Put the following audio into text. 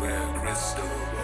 Where crystal.